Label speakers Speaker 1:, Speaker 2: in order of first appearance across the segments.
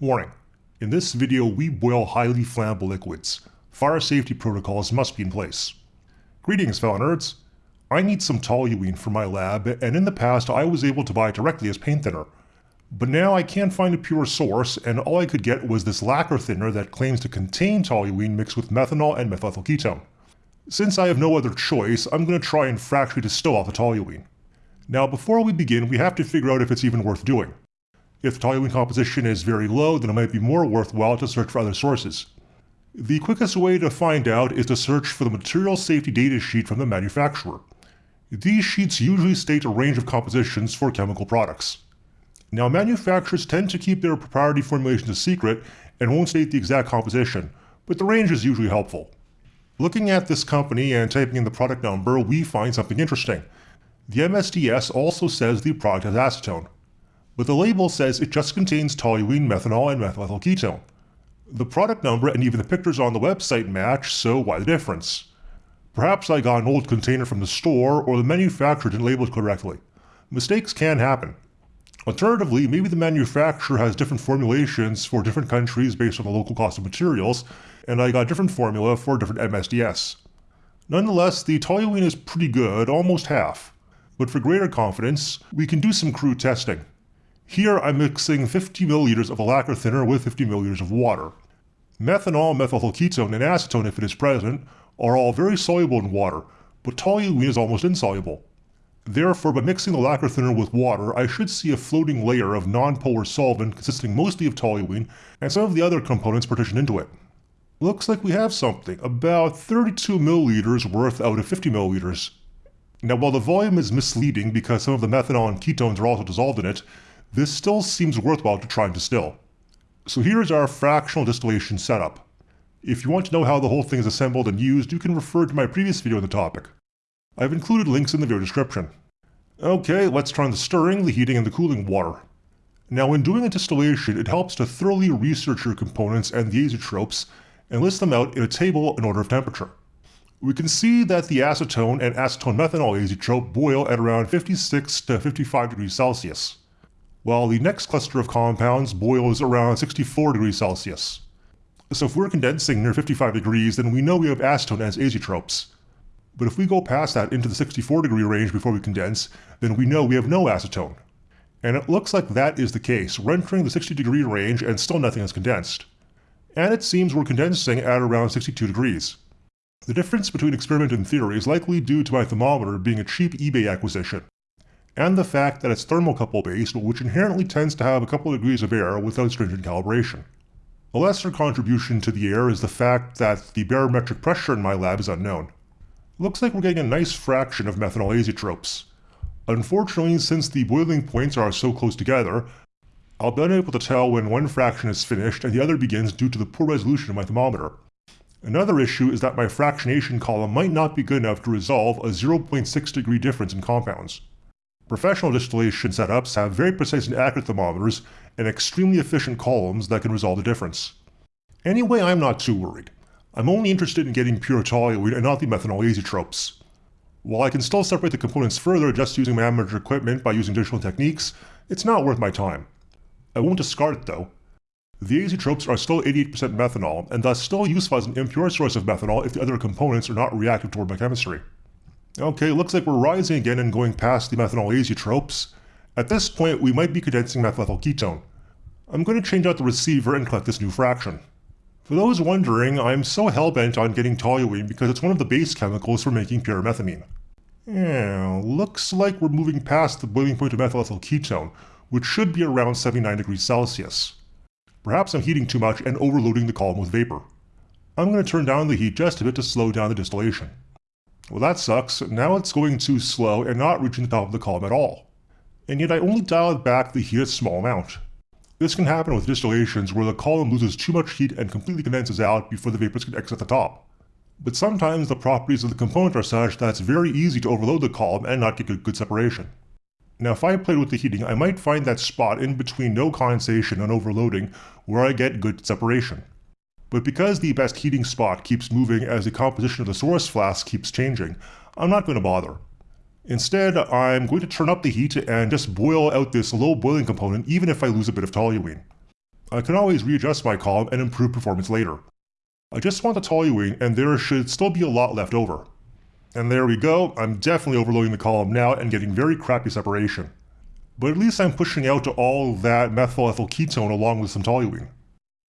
Speaker 1: Warning. In this video we boil highly flammable liquids. Fire safety protocols must be in place. Greetings fellow nerds. I need some toluene for my lab and in the past I was able to buy it directly as paint thinner. But now I can't find a pure source and all I could get was this lacquer thinner that claims to contain toluene mixed with methanol and methyl ketone. Since I have no other choice, I'm going to try and fractionally distill off the toluene. Now before we begin, we have to figure out if it's even worth doing. If the toluene composition is very low, then it might be more worthwhile to search for other sources. The quickest way to find out is to search for the material safety data sheet from the manufacturer. These sheets usually state a range of compositions for chemical products. Now manufacturers tend to keep their proprietary formulations a secret and won't state the exact composition, but the range is usually helpful. Looking at this company and typing in the product number, we find something interesting. The MSDS also says the product has acetone, but the label says it just contains toluene, methanol, and methyl ketone. The product number and even the pictures on the website match, so why the difference? Perhaps I got an old container from the store or the manufacturer didn't label it correctly. Mistakes can happen. Alternatively, maybe the manufacturer has different formulations for different countries based on the local cost of materials, and I got a different formula for a different MSDS. Nonetheless, the toluene is pretty good, almost half. But for greater confidence, we can do some crude testing. Here I'm mixing 50 milliliters of a lacquer thinner with 50 milliliters of water. Methanol, methyl ketone, and acetone if it is present are all very soluble in water, but toluene is almost insoluble. Therefore, by mixing the lacquer thinner with water, I should see a floating layer of non-polar solvent consisting mostly of toluene and some of the other components partitioned into it. Looks like we have something, about 32 milliliters worth out of 50 milliliters. Now while the volume is misleading because some of the methanol and ketones are also dissolved in it, this still seems worthwhile to try and distill. So here's our fractional distillation setup. If you want to know how the whole thing is assembled and used, you can refer to my previous video on the topic. I've included links in the video description. Okay, let's turn the stirring, the heating, and the cooling water. Now when doing a distillation, it helps to thoroughly research your components and the azeotropes and list them out in a table in order of temperature. We can see that the acetone and acetone methanol azeotrope boil at around 56 to 55 degrees Celsius, while the next cluster of compounds boils around 64 degrees Celsius. So if we're condensing near 55 degrees, then we know we have acetone as azeotropes. But if we go past that into the 64 degree range before we condense, then we know we have no acetone. And it looks like that is the case. We're entering the 60 degree range and still nothing has condensed. And it seems we're condensing at around 62 degrees. The difference between experiment and theory is likely due to my thermometer being a cheap eBay acquisition, and the fact that it's thermocouple based which inherently tends to have a couple of degrees of error without stringent calibration. A lesser contribution to the error is the fact that the barometric pressure in my lab is unknown. Looks like we're getting a nice fraction of methanol azeotropes. Unfortunately, since the boiling points are so close together, I'll be unable to tell when one fraction is finished and the other begins due to the poor resolution of my thermometer. Another issue is that my fractionation column might not be good enough to resolve a 0.6 degree difference in compounds. Professional distillation setups have very precise and accurate thermometers and extremely efficient columns that can resolve the difference. Anyway, I'm not too worried. I'm only interested in getting pure toluene and not the methanol azeotropes. While I can still separate the components further just using my amateur equipment by using additional techniques, it's not worth my time. I won't discard it though. The azeotropes are still 88% methanol, and thus still useful as an impure source of methanol if the other components are not reactive toward my chemistry. Okay, looks like we're rising again and going past the methanol azeotropes. At this point, we might be condensing methyl ketone. I'm going to change out the receiver and collect this new fraction. For those wondering, I'm so hellbent on getting toluene because it's one of the base chemicals for making pyrimethamine. Yeah, looks like we're moving past the boiling point of methyl ketone, which should be around 79 degrees Celsius. Perhaps I'm heating too much and overloading the column with vapor. I'm going to turn down the heat just a bit to slow down the distillation. Well that sucks, now it's going too slow and not reaching the top of the column at all. And yet I only dialed back the heat a small amount. This can happen with distillations where the column loses too much heat and completely condenses out before the vapors can exit the top. But sometimes the properties of the component are such that it's very easy to overload the column and not get good, good separation. Now if I played with the heating, I might find that spot in between no condensation and overloading where I get good separation. But because the best heating spot keeps moving as the composition of the source flask keeps changing, I'm not going to bother. Instead, I'm going to turn up the heat and just boil out this low boiling component even if I lose a bit of toluene. I can always readjust my column and improve performance later. I just want the toluene and there should still be a lot left over. And there we go, I'm definitely overloading the column now and getting very crappy separation. But at least I'm pushing out all that methyl ethyl ketone along with some toluene.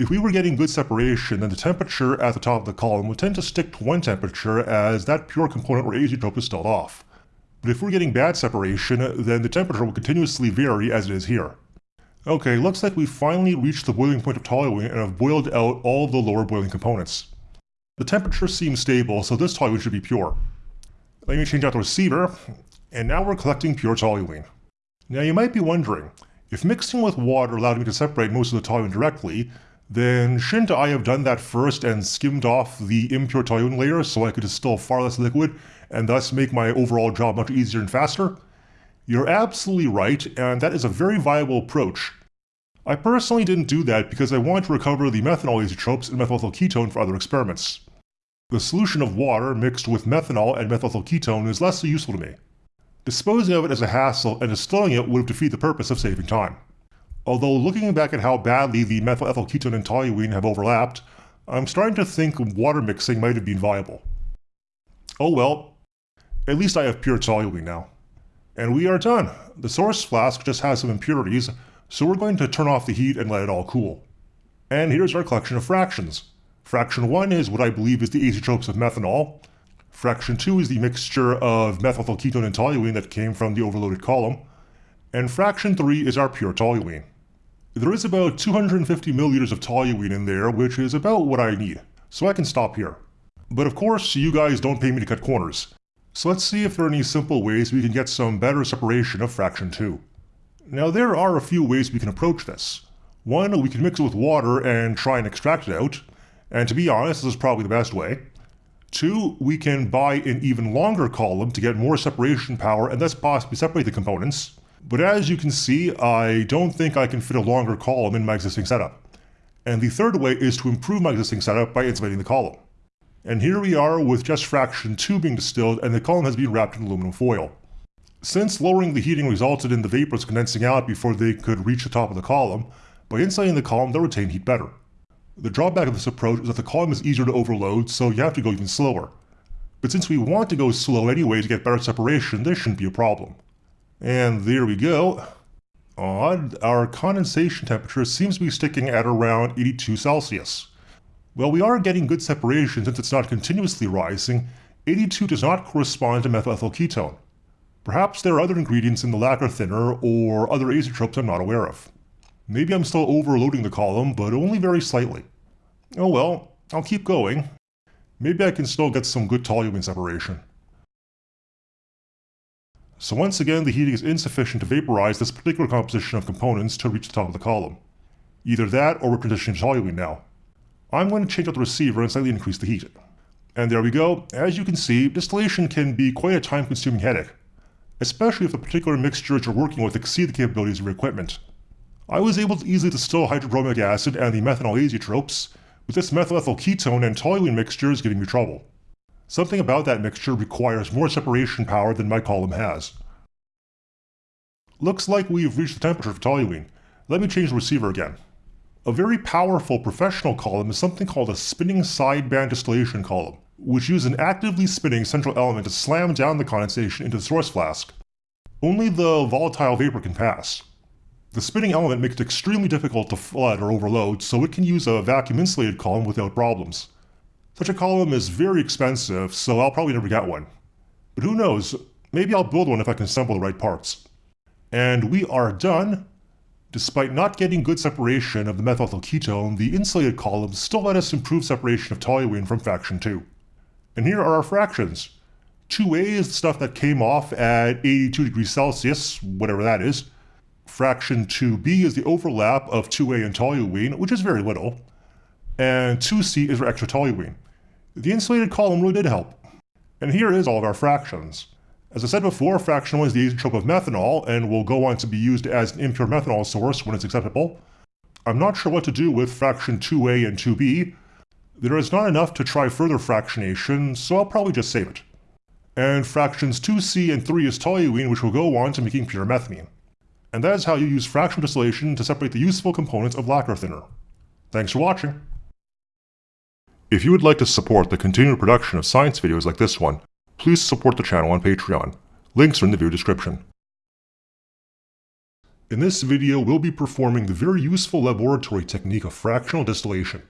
Speaker 1: If we were getting good separation, then the temperature at the top of the column would tend to stick to one temperature as that pure component or azeotrope is stalled off. But if we're getting bad separation, then the temperature will continuously vary as it is here. Okay, looks like we've finally reached the boiling point of toluene and have boiled out all of the lower boiling components. The temperature seems stable, so this toluene should be pure. Let me change out the receiver, and now we're collecting pure toluene. Now you might be wondering, if mixing with water allowed me to separate most of the toluene directly, then shouldn't I have done that first and skimmed off the impure toluene layer so I could distill far less liquid and thus make my overall job much easier and faster? You're absolutely right, and that is a very viable approach. I personally didn't do that because I wanted to recover the methanol azeotropes and methyl ketone for other experiments. The solution of water mixed with methanol and methyl ketone is less useful to me. Disposing of it as a hassle and distilling it would defeat the purpose of saving time. Although looking back at how badly the methyl ethyl ketone and toluene have overlapped, I'm starting to think water mixing might have been viable. Oh well, at least I have pure toluene now. And we are done. The source flask just has some impurities, so we're going to turn off the heat and let it all cool. And here's our collection of fractions. Fraction 1 is what I believe is the azeotropes of methanol. Fraction 2 is the mixture of methyl ketone and toluene that came from the overloaded column. And fraction 3 is our pure toluene. There is about 250 milliliters of toluene in there, which is about what I need, so I can stop here. But of course, you guys don't pay me to cut corners. So let's see if there are any simple ways we can get some better separation of fraction 2. Now there are a few ways we can approach this. One, we can mix it with water and try and extract it out, and to be honest, this is probably the best way. Two, we can buy an even longer column to get more separation power and thus possibly separate the components. But as you can see, I don't think I can fit a longer column in my existing setup. And the third way is to improve my existing setup by insulating the column. And here we are with just fraction 2 being distilled and the column has been wrapped in aluminum foil. Since lowering the heating resulted in the vapors condensing out before they could reach the top of the column, by insulating the column they'll retain heat better. The drawback of this approach is that the column is easier to overload, so you have to go even slower. But since we want to go slow anyway to get better separation, this shouldn't be a problem. And there we go. Odd, our condensation temperature seems to be sticking at around 82 Celsius. While we are getting good separation since it's not continuously rising, 82 does not correspond to methyl ethyl ketone. Perhaps there are other ingredients in the lacquer thinner or other azeotropes I'm not aware of. Maybe I'm still overloading the column, but only very slightly. Oh well, I'll keep going. Maybe I can still get some good toluene separation. So once again the heating is insufficient to vaporize this particular composition of components to reach the top of the column. Either that or we're transitioning to toluene now. I'm going to change out the receiver and slightly increase the heat. And there we go, as you can see, distillation can be quite a time consuming headache, especially if the particular mixtures you're working with exceed the capabilities of your equipment. I was able to easily distill hydrobromic acid and the methanol azeotropes, but this methyl ethyl ketone and toluene mixture is giving me trouble. Something about that mixture requires more separation power than my column has. Looks like we've reached the temperature for toluene. Let me change the receiver again. A very powerful professional column is something called a spinning sideband distillation column, which uses an actively spinning central element to slam down the condensation into the source flask. Only the volatile vapor can pass. The spinning element makes it extremely difficult to flood or overload, so it can use a vacuum insulated column without problems. Such a column is very expensive, so I'll probably never get one. But who knows, maybe I'll build one if I can assemble the right parts. And we are done. Despite not getting good separation of the methyl ketone, the insulated columns still let us improve separation of toluene from fraction 2. And here are our fractions. 2a is the stuff that came off at 82 degrees Celsius, whatever that is. Fraction 2b is the overlap of 2a and toluene, which is very little. And 2c is our extra toluene. The insulated column really did help. And here is all of our fractions. As I said before, fraction 1 is the azeotrope of methanol and will go on to be used as an impure methanol source when it's acceptable. I'm not sure what to do with fraction 2a and 2b. There is not enough to try further fractionation, so I'll probably just save it. And fractions 2c and 3 is toluene which will go on to making pyrimethamine. And that is how you use fractional distillation to separate the useful components of lacquer thinner. Thanks for watching. If you would like to support the continued production of science videos like this one, please support the channel on Patreon. Links are in the video description. In this video, we'll be performing the very useful laboratory technique of fractional distillation.